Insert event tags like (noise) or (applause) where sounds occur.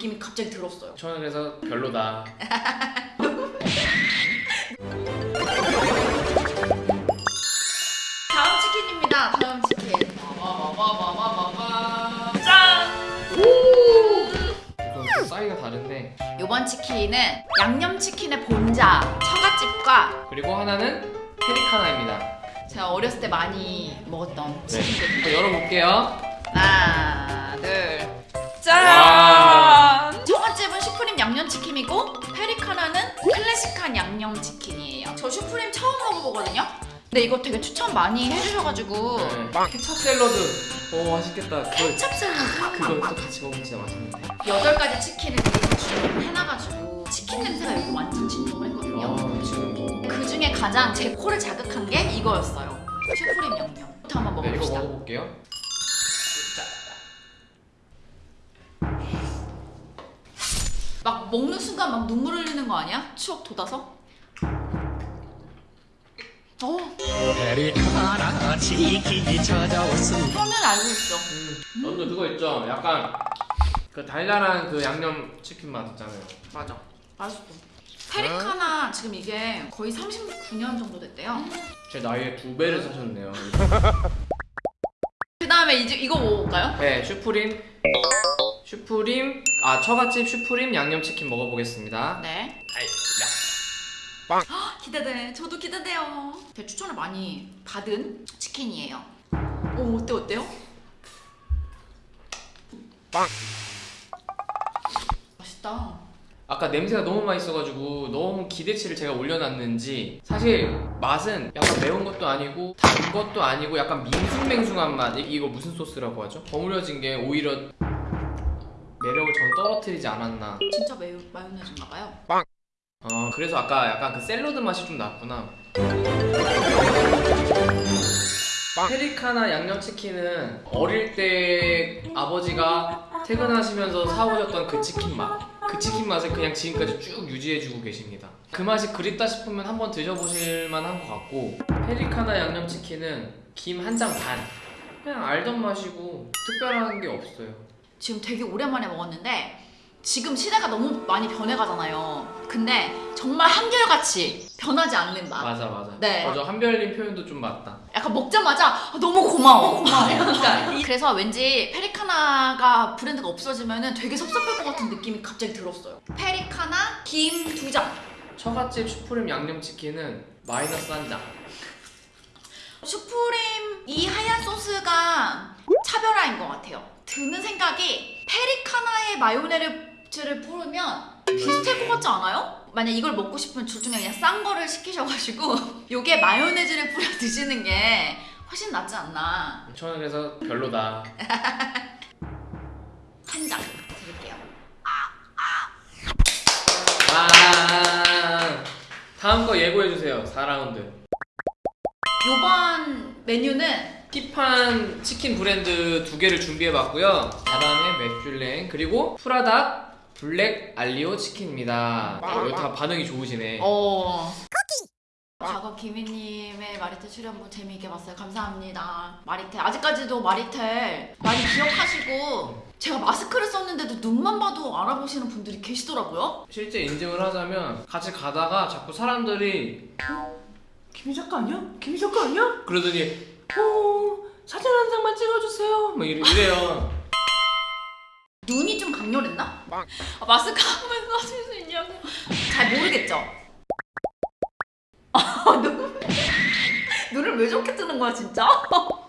느낌이 갑자기 들었어요. 저는 그래서 별로다. (laughs) 다음 치킨입니다. 다음 치킨. 짠! 좀 사이가 다른데 이번 치킨은 양념치킨의 본자 처갓집과 그리고 하나는 페리카나입니다. 제가 어렸을 때 많이 먹었던 네. 치킨들. 한번 열어볼게요. 하나, 둘, 슈프림 양념치킨이고 페리카나는 클래식한 양념치킨이에요. 저 슈프림 처음 먹어보거든요. 근데 이거 되게 추천 많이 해주셔가지고 네. 케찹 샐러드. 오 맛있겠다. 그거 케찹 샐러드 그거 또 같이 먹으면 진짜 맛있는데. 여덟 가지 치킨을 미리 주문을 해놔가지고 치킨 냄새가 여기 완전 진동을 했거든요. 아 지금 그 중에 가장 제 코를 자극한 게 이거였어요. 슈프림 양념부터 한번 네, 이거 먹어봅시다. 먹어볼게요. 막 먹는 순간 막 눈물 흘리는 거 아니야? 추억 돋아서? 어, 페리카나 치킨이 찾아왔습니다. 그러면 알고 있어. 음, 너도 그거 있죠? 약간 그 달달한 그 양념 치킨 맛 있잖아요. 맞아. 맛있어. 페리카나 지금 이게 거의 39년 정도 됐대요. 제 나이에 두 배를 사셨네요. 그 다음에 이제 이거 먹어볼까요? 네, 슈프림. 슈프림. 아, 처갓집 슈프림 양념 치킨 먹어보겠습니다. 네. 아이, 기대돼. 저도 기대돼요. 제가 추천을 많이 받은 치킨이에요. 오, 어때, 어때요? 빵. 맛있다. 아까 냄새가 너무 맛있어가지고 너무 기대치를 제가 올려놨는지 사실 맛은 약간 매운 것도 아니고 단 것도 아니고 약간 밍숭맹숭한 맛 이- 이거 무슨 소스라고 하죠? 버무려진 게 오히려 매력을 전 떨어뜨리지 않았나 진짜 매우 마요네즈인가 봐요. 어 그래서 아까 약간 그 샐러드 맛이 좀 났구나 페리카나 양념치킨은 어릴 때 아버지가 퇴근하시면서 사오셨던 그 치킨 맛. 그 치킨 맛을 그냥 지금까지 쭉 유지해주고 계십니다. 그 맛이 그립다 싶으면 한번 드셔보실 만 한 것 같고 페리카나 양념치킨은 김 한 장 반. 그냥 알던 맛이고 특별한 게 없어요. 지금 되게 오랜만에 먹었는데 지금 시대가 너무 많이 변해가잖아요. 근데 정말 한결같이 변하지 않는 맛. 맞아 맞아. 네. 맞아 한별님 표현도 좀 맞다. 약간 먹자마자 아, 너무 고마워. 고마워. (laughs) 그러니까 이- (laughs) 그래서 왠지 페리카나가 브랜드가 없어지면 되게 섭섭할 것 같은 느낌이 갑자기 들었어요. 페리카나 김 두 장. 처갓집 슈프림 양념치킨은 마이너스 한 장. 슈프림 이 하얀 소스가 차별화인 것 같아요. 드는 생각이 페리카나에 마요네즈를 뿌리면 비슷할 것 같지 않아요? 만약 이걸 먹고 싶으면 둘 중에 그냥 싼 거를 시키셔가지고 (laughs) 요게 마요네즈를 뿌려 드시는 게 훨씬 낫지 않나 저는 그래서 별로다. (laughs) 한 장 드릴게요. 아 다음 거 예고해 주세요. 4라운드. 요번 메뉴는 피판 치킨 브랜드 두 개를 준비해 봤고요. 다람의 맥슐랭 그리고 프라닭 블랙 알리오 치킨입니다. 어, 이거 다 반응이 좋으시네. 어 과거 김희님의 마리텔 출연부 재미있게 봤어요. 감사합니다. 마리텔 아직까지도 마리텔 많이 기억하시고 제가 마스크를 썼는데도 눈만 봐도 알아보시는 분들이 계시더라고요. 실제 인증을 하자면 같이 가다가 자꾸 사람들이 어? 김희 작가 아니야? 김희 작가 아니야? 그러더니 어 사진 한 장만 찍어주세요. 뭐 이래, 이래요. (laughs) 눈이 좀 강렬했나? 아, 마스크 하면서 하실 수 있냐고 잘 모르겠죠? (laughs) 아, 눈, 눈을 왜 저렇게 뜨는 거야 진짜? (laughs)